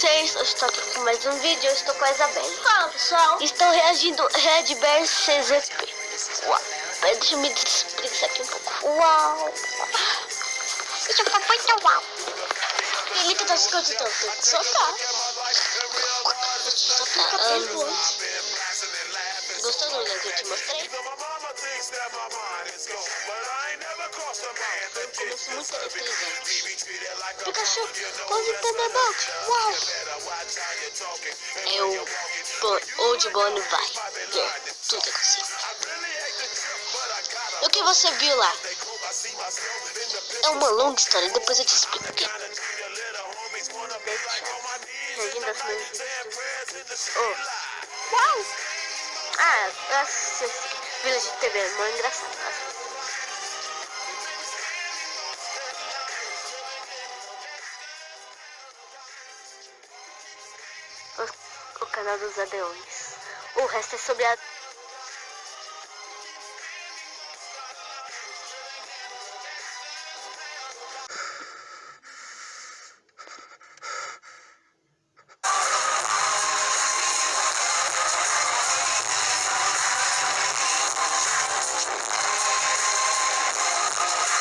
vocês? Eu estou aqui com mais um vídeo, eu estou com a Isabelle. Fala pessoal. Estou reagindo Red Bear CZP. Uau. Deixa eu me explicar aqui um pouco. Uau. Isso foi muito uau. Ele tá se escutando, tem que soltar. Um, gostou do lugar que eu te mostrei? Começou muito eletrizante. Pikachu, quase Thunderbolt. Uau! É o bon, Old Bonnie vai ver tudo que você O que você viu lá? É uma longa história, depois eu te explico. Oh. Uau! Ah, eu assisti esse vídeo de TV, é muito engraçado. O, canal dos Adeões. O resto é sobre a.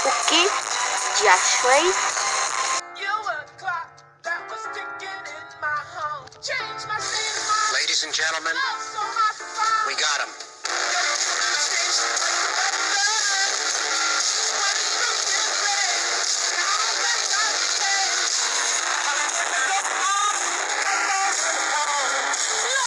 O que de Ashley gentlemen, we got him.